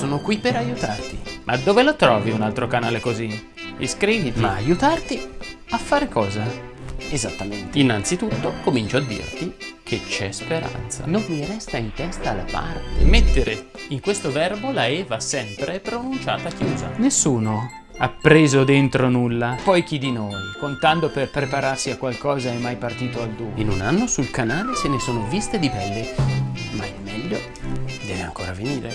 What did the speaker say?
sono qui per aiutarti. Ma dove lo trovi un altro canale così? Iscriviti. Ma aiutarti a fare cosa? Esattamente. Innanzitutto comincio a dirti che c'è speranza. Non mi resta in testa la parte. Mettere in questo verbo la E va sempre pronunciata chiusa. Nessuno ha preso dentro nulla. Poi chi di noi, contando per prepararsi a qualcosa, è mai partito al duo? In un anno sul canale se ne sono viste di belle, ma il meglio deve ancora venire.